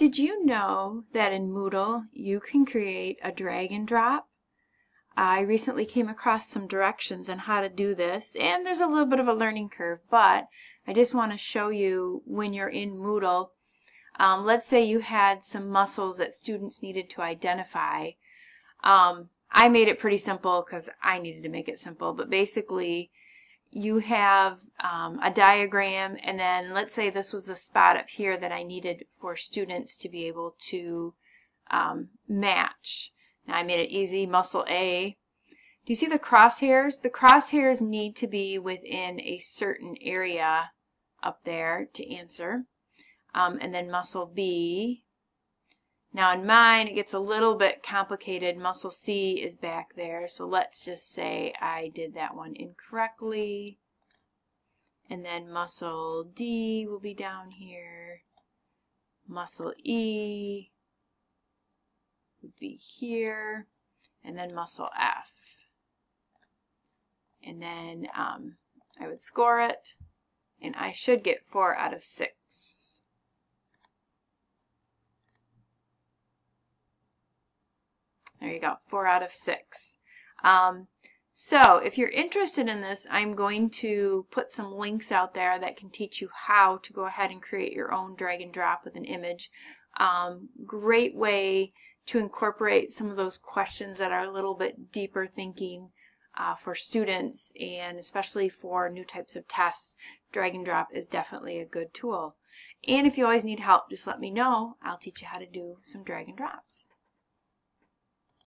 Did you know that in Moodle you can create a drag and drop? I recently came across some directions on how to do this and there's a little bit of a learning curve but I just want to show you when you're in Moodle um, let's say you had some muscles that students needed to identify um, I made it pretty simple because I needed to make it simple but basically you have um, a diagram and then let's say this was a spot up here that I needed for students to be able to um, match. Now I made it easy, muscle A. Do you see the crosshairs? The crosshairs need to be within a certain area up there to answer. Um, and then muscle B now in mine, it gets a little bit complicated. Muscle C is back there. So let's just say I did that one incorrectly. And then muscle D will be down here. Muscle E would be here. And then muscle F. And then um, I would score it. And I should get 4 out of 6. There you go, four out of six. Um, so if you're interested in this, I'm going to put some links out there that can teach you how to go ahead and create your own drag and drop with an image. Um, great way to incorporate some of those questions that are a little bit deeper thinking uh, for students and especially for new types of tests. Drag and drop is definitely a good tool. And if you always need help, just let me know. I'll teach you how to do some drag and drops.